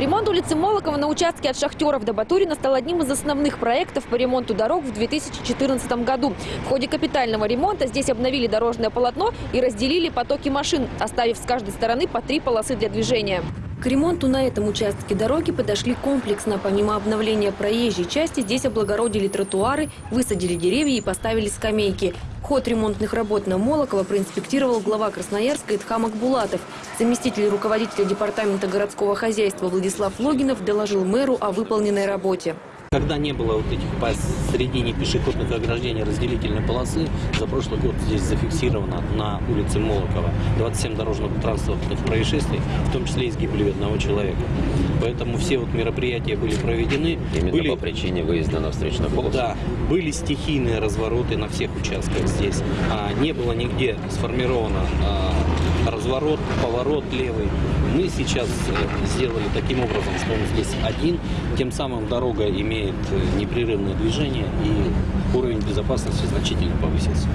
Ремонт улицы Молокова на участке от Шахтеров до Батурина стал одним из основных проектов по ремонту дорог в 2014 году. В ходе капитального ремонта здесь обновили дорожное полотно и разделили потоки машин, оставив с каждой стороны по три полосы для движения. К ремонту на этом участке дороги подошли комплексно. Помимо обновления проезжей части, здесь облагородили тротуары, высадили деревья и поставили скамейки. Ход ремонтных работ на Молокова проинспектировал глава Красноярска Итхам Акбулатов. Заместитель руководителя департамента городского хозяйства Владислав Логинов доложил мэру о выполненной работе. Когда не было вот этих посередине пешеходных ограждений разделительной полосы, за прошлый год здесь зафиксировано на улице Молокова 27 дорожно-транспортных происшествий, в том числе и с гибелью одного человека. Поэтому все вот мероприятия были проведены. Именно были, по причине выезда на встречную полосу? Да, были стихийные развороты на всех участках здесь. А, не было нигде сформировано а, разворот, поворот левый. Сейчас э, сделали таким образом, что он здесь один, тем самым дорога имеет э, непрерывное движение и уровень безопасности значительно повысился.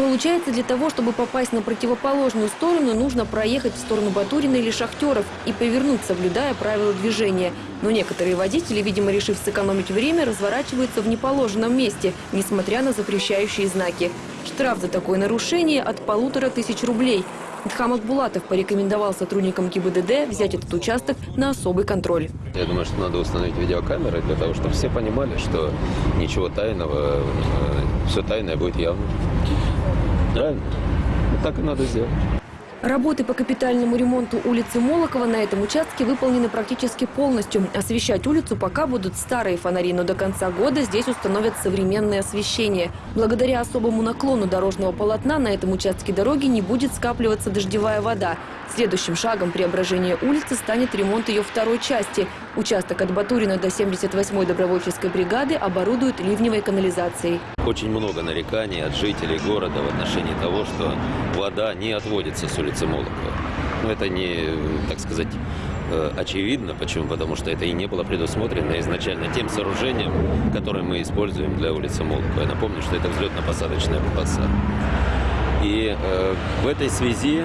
Получается, для того, чтобы попасть на противоположную сторону, нужно проехать в сторону Батурина или Шахтеров и повернуть, соблюдая правила движения. Но некоторые водители, видимо, решив сэкономить время, разворачиваются в неположенном месте, несмотря на запрещающие знаки. Штраф за такое нарушение от полутора тысяч рублей. Дхам Акбулатов порекомендовал сотрудникам ГИБДД взять этот участок на особый контроль. Я думаю, что надо установить видеокамеры для того, чтобы все понимали, что ничего тайного, э, все тайное будет явным. Правильно? Так и надо сделать. Работы по капитальному ремонту улицы Молокова на этом участке выполнены практически полностью. Освещать улицу пока будут старые фонари, но до конца года здесь установят современное освещение. Благодаря особому наклону дорожного полотна на этом участке дороги не будет скапливаться дождевая вода. Следующим шагом преображения улицы станет ремонт ее второй части. Участок от Батурина до 78-й добровольческой бригады оборудуют ливневой канализацией. Очень много нареканий от жителей города в отношении того, что вода не отводится с улицы Молокова. Но это не, так сказать, э, очевидно. Почему? Потому что это и не было предусмотрено изначально тем сооружением, которое мы используем для улицы Молокова. Я напомню, что это взлетно-посадочная полоса. И э, в этой связи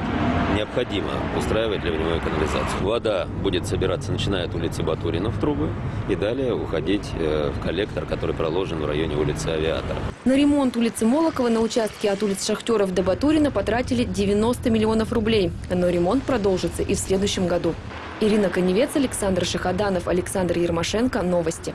необходимо устраивать ливневую канализацию. Вода будет собираться, начиная от улицы Батурина в трубы и далее уходить э, в коллектор, который проложен в районе улицы Авиатора. На ремонт улицы Молокова на участке от улиц Шахтеров до Батурина потратили 90 миллионов рублей. Но ремонт продолжится и в следующем году. Ирина Коневец, Александр Шахаданов, Александр Ермашенко. Новости.